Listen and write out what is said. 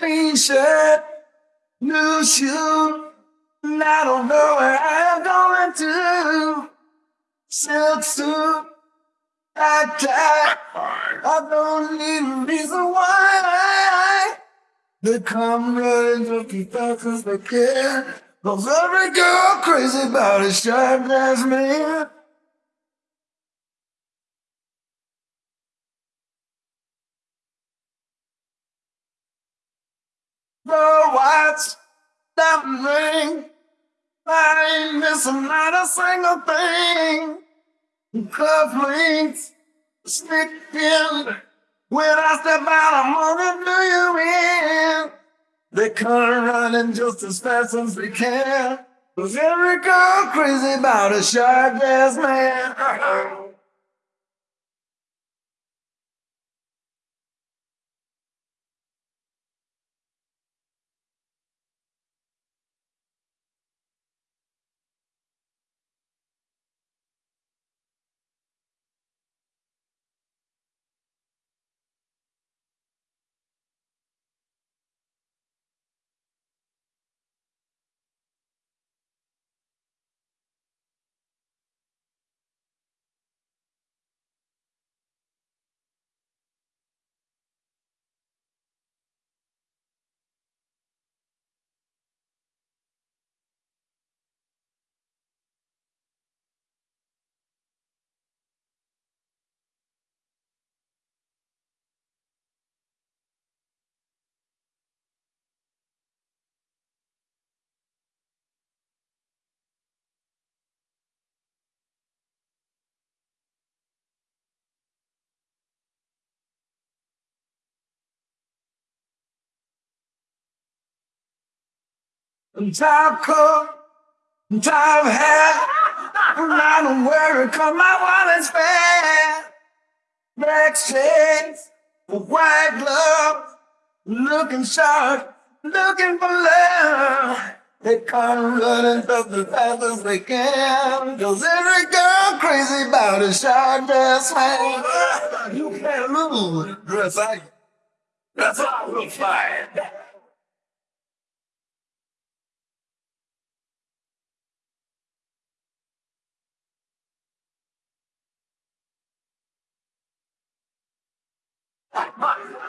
Shirt, new shoe, and I don't know where I'm going to. Silk suit, I tie, I don't need a reason why. They come running looking fast as they can. Cause every girl crazy about a sharp ass man. The watch, diamond ring. I ain't missing not a single thing. Cufflinks, stick in. When I step out, I'm gonna do you in. They come running just as fast as they can. Cause every girl crazy about a sharp ass man. Top coat, top hat. I don't worry, cause my wallet's fat. Black shades, white gloves, looking sharp, looking for love. They come running just as fast as they can. Cause every girl crazy about a sharp dress man. You can't lose. Dress like, that's all we'll find.